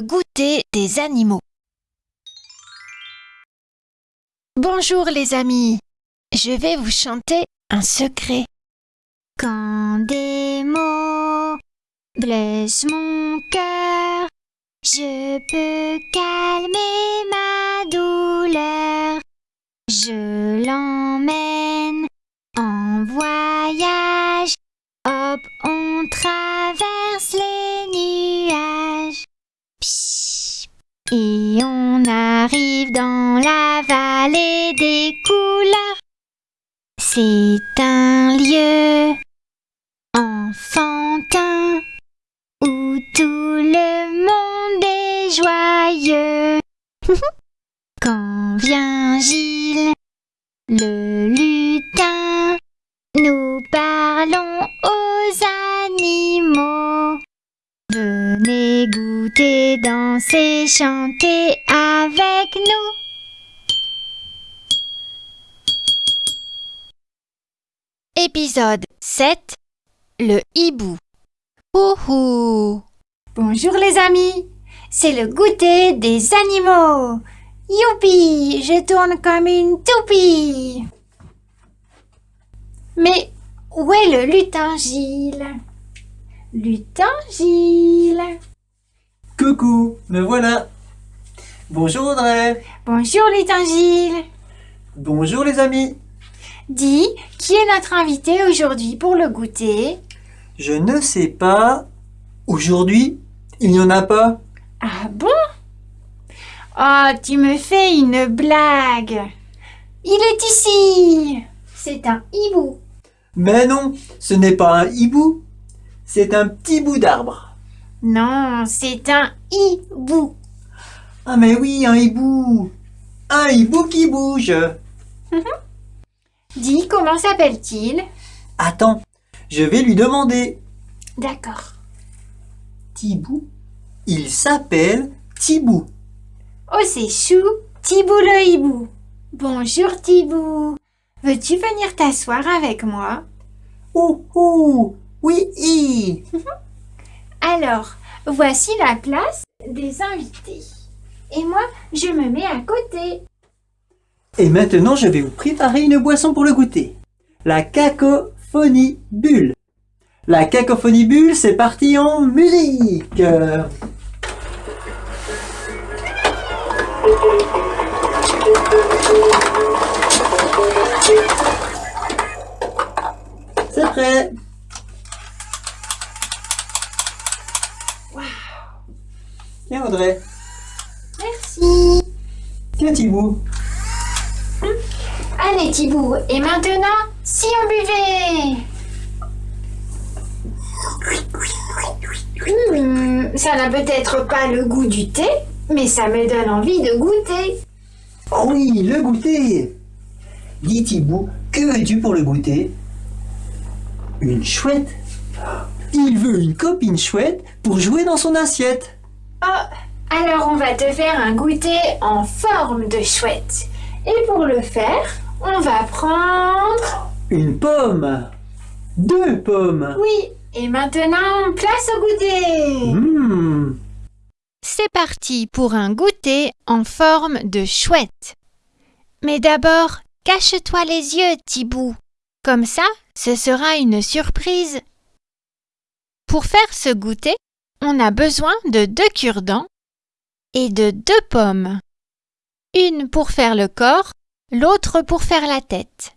goûter des animaux. Bonjour les amis, je vais vous chanter un secret. Quand des mots blessent mon cœur, je peux calmer ma Et on arrive dans la vallée des couleurs. C'est un Venez goûter, danser, chanter avec nous. Épisode 7 Le hibou. Ouhou Bonjour les amis, c'est le goûter des animaux. Youpi, je tourne comme une toupie. Mais où est le lutin Gilles? Lutin Gilles. Coucou, me voilà. Bonjour Audrey. Bonjour lutin Gilles. Bonjour les amis. Dis, qui est notre invité aujourd'hui pour le goûter? Je ne sais pas. Aujourd'hui, il n'y en a pas. Ah bon? Oh, tu me fais une blague. Il est ici. C'est un hibou. Mais non, ce n'est pas un hibou. C'est un petit bout d'arbre. Non, c'est un hibou. Ah mais oui, un hibou. Un hibou qui bouge. Dis, comment s'appelle-t-il? Attends, je vais lui demander. D'accord. Tibou Il s'appelle Tibou. Oh, c'est chou, Tibou le hibou. Bonjour Tibou. Veux-tu venir t'asseoir avec moi? Ouh ouh Oui hi. Alors, voici la place des invités. Et moi, je me mets à côté. Et maintenant, je vais vous préparer une boisson pour le goûter. La cacophonie bulle. La cacophonie bulle, c'est parti en musique. C'est prêt. Tiens Audrey. Merci. Tiens Thibaut. Allez Tibou, et maintenant, si on buvait Hmm, Ça n'a peut-être pas le goût du thé, mais ça me donne envie de goûter. Oh oui, le goûter Dis Thibaut, que veux-tu pour le goûter? Une chouette Il veut une copine chouette pour jouer dans son assiette. Oh, alors on va te faire un goûter en forme de chouette. Et pour le faire, on va prendre... Une pomme Deux pommes Oui, et maintenant, place au goûter. Mmh. C'est parti pour un goûter en forme de chouette. Mais d'abord, cache-toi les yeux, Tibou. Comme ça, ce sera une surprise. Pour faire ce goûter, on a besoin de deux cure-dents et de deux pommes. Une pour faire le corps, l'autre pour faire la tête.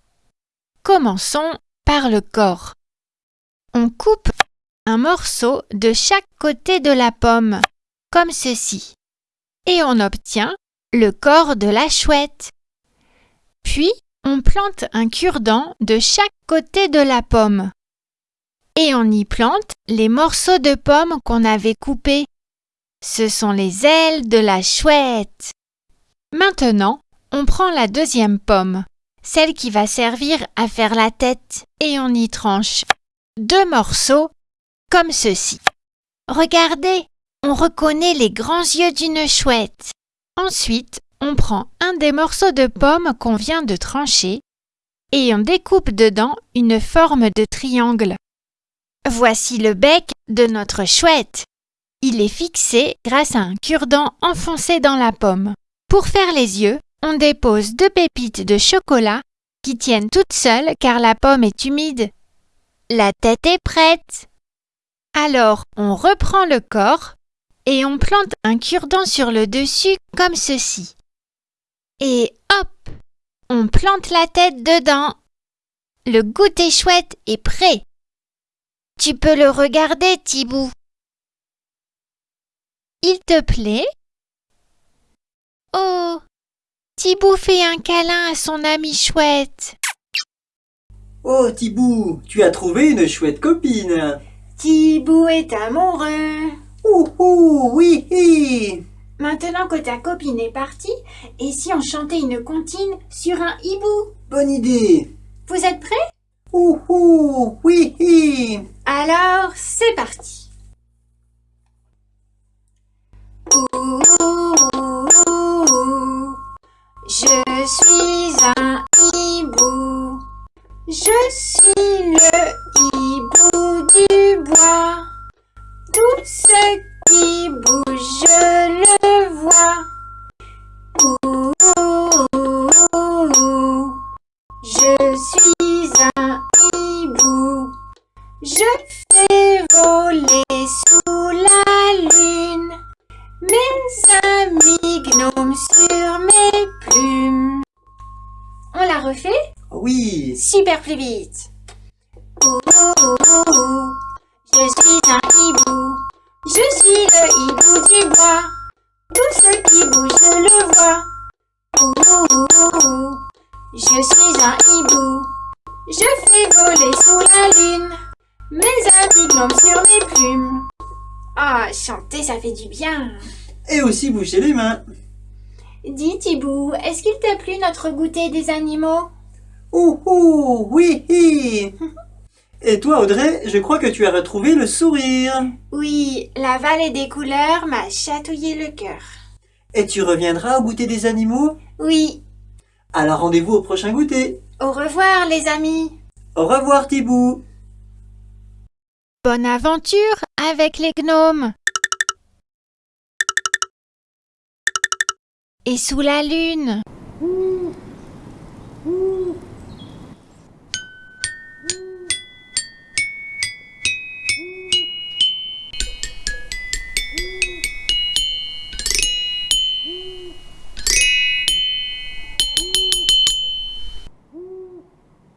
Commençons par le corps. On coupe un morceau de chaque côté de la pomme, comme ceci, et on obtient le corps de la chouette. Puis, on plante un cure-dent de chaque côté de la pomme. Et on y plante les morceaux de pomme qu'on avait coupés. Ce sont les ailes de la chouette. Maintenant, on prend la deuxième pomme, celle qui va servir à faire la tête, et on y tranche deux morceaux comme ceci. Regardez, on reconnaît les grands yeux d'une chouette. Ensuite, on prend un des morceaux de pomme qu'on vient de trancher et on découpe dedans une forme de triangle. Voici le bec de notre chouette. Il est fixé grâce à un cure-dent enfoncé dans la pomme. Pour faire les yeux, on dépose deux pépites de chocolat qui tiennent toutes seules car la pomme est humide. La tête est prête. Alors on reprend le corps et on plante un cure-dent sur le dessus comme ceci. Et hop, on plante la tête dedans. Le goûter chouette est prêt. Tu peux le regarder, Thibou. Il te plaît? Oh, Thibou fait un câlin à son ami chouette. Oh Thibou, tu as trouvé une chouette copine. Thibou est amoureux. Ouh ouh, oui, hi. Maintenant que ta copine est partie, et si on chantait une comptine sur un hibou? Bonne idée. Vous êtes prêts? Ouh ouh, oui, hi. Alors, c'est parti. Je suis un hibou. Je suis le hibou du bois. Tout ce qui Je fais voler sous la lune mes amis gnomes sur mes plumes. On la refait? Oui. Super plus vite. Ouh, ouh, ouh, ouh. Je suis un hibou. Je suis le hibou du bois. Tout ce qui bouge, je le vois. Ouh. Je suis un hibou. Je fais voler sous la lune mes amis gnomes sur mes plumes. Ah, chanter, ça fait du bien. Et aussi bouger les mains. Dis, Thibou, est-ce qu'il t'a plu notre goûter des animaux? Ouh ouh, oui, hi. Et toi Audrey, je crois que tu as retrouvé le sourire. Oui, la vallée des couleurs m'a chatouillé le cœur. Et tu reviendras au goûter des animaux? Oui, Alors rendez-vous au prochain goûter. au revoir les amis. Au revoir Thibou. Bonne aventure avec les gnomes. Et sous la lune.